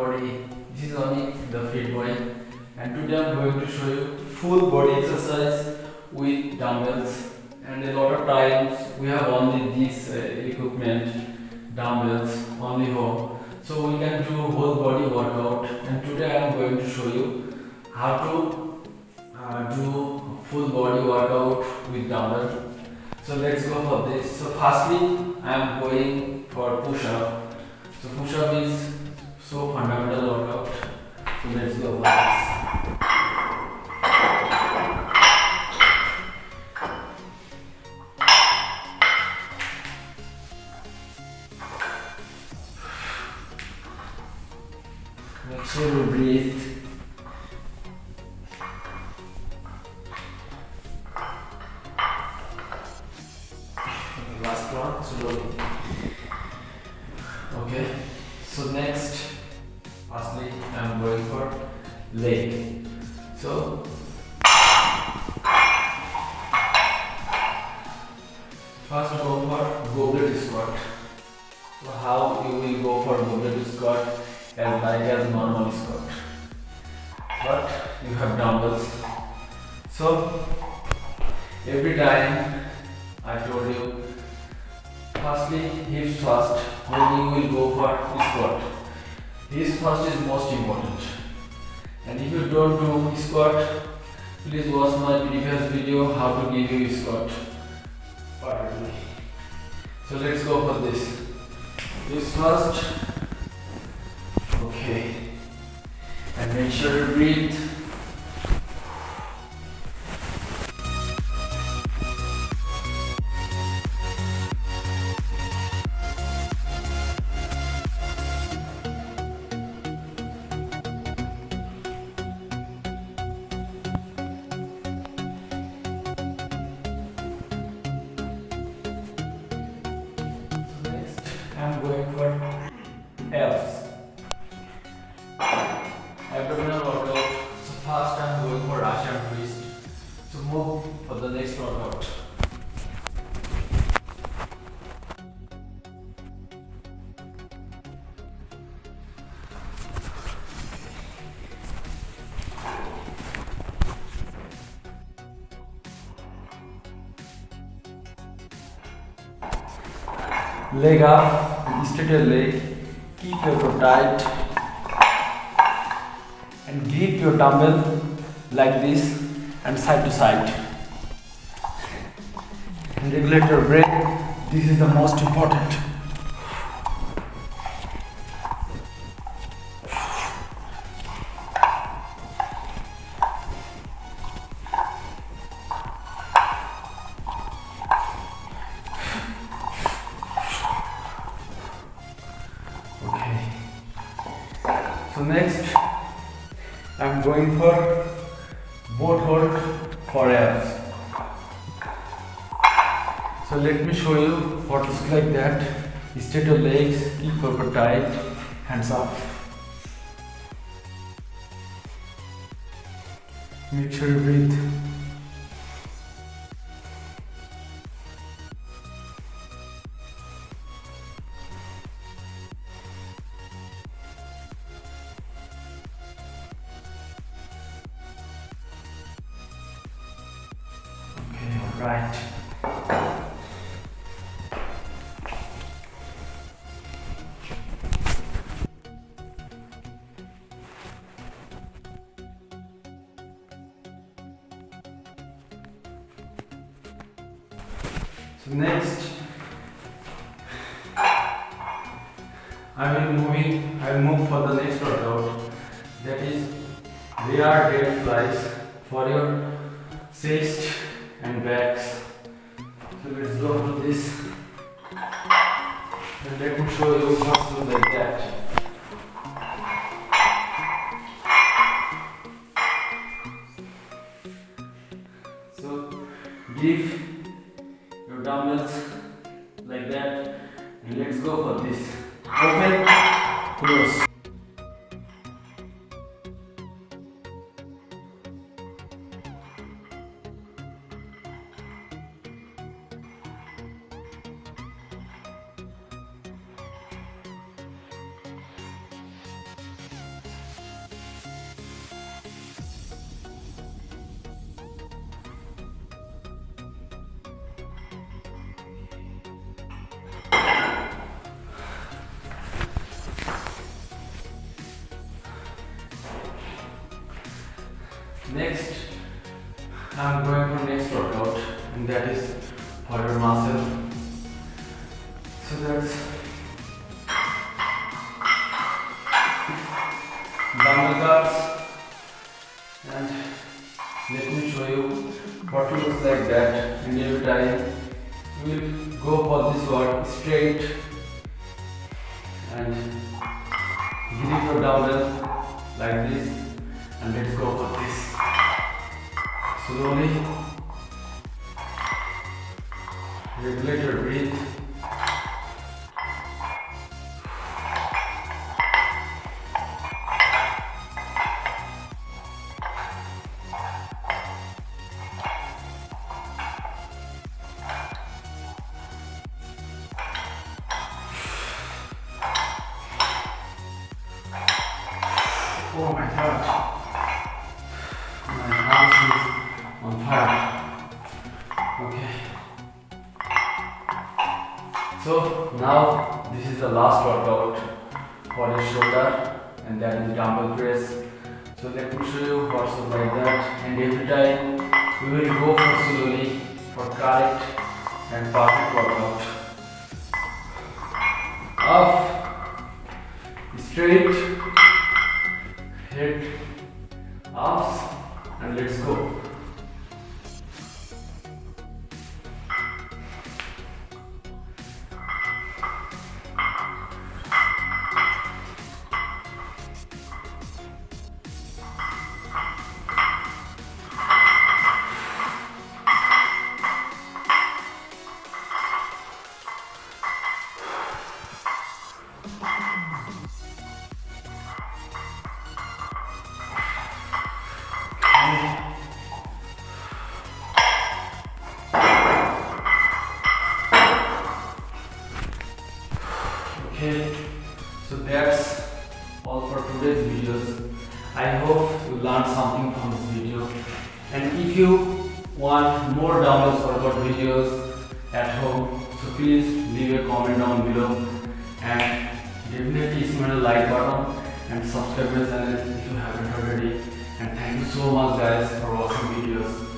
body. This is only the fit boy and today I'm going to show you full body exercise with dumbbells. And a lot of times we have only this uh, equipment dumbbells only home so we can do whole body workout. And today I am going to show you how to uh, do full body workout with dumbbells. so let's go for this. So firstly I am going for push up so push up is so fundamental workout. So let's go for this. Make sure you breathe. Leg. So, first go for goblet squat. So, how you will go for goblet squat as like as normal squat, but you have dumbbells. So, every time I told you Firstly, hips first when you will go for squat. Hips first is most important. And if you don't do squat, please watch my previous video how to give you squat perfectly. So let's go for this. This first. Okay. And make sure you breathe. Leg up, straight your leg, keep your core tight and grip your dumbbell like this and side to side. And regulate your breath, this is the most important. So next, I'm going for boat hold for abs. So let me show you what is like that. Straight your legs, keep core tight, hands up. Make sure you breathe. Alright. So next, I will moving. I will move for the next workout. That is rear delt flies for your chest and backs. So let's go to this. And let me show you do like that. So give your dumbbells like that and let's go for this. Open, close. Next I'm going for next workout and that is for your muscle. So that's dumbbell guards and let me show you what looks like that in every time. Will go for this one straight and grip your dumbbell like this and let's go for this slowly regulate your breath Oh my god. So now this is the last workout for your shoulder and that is dumbbell press. So let me show you what's like that and every time we will go for slowly for correct and perfect workout. Up, straight, head ups and let's go. Okay, so that's all for today's videos. I hope you learned something from this video. And if you want more dumbbells workout videos at home, so please leave a comment down below and definitely smash the like button and subscribe my channel if you haven't already. And thank you so much guys for watching videos.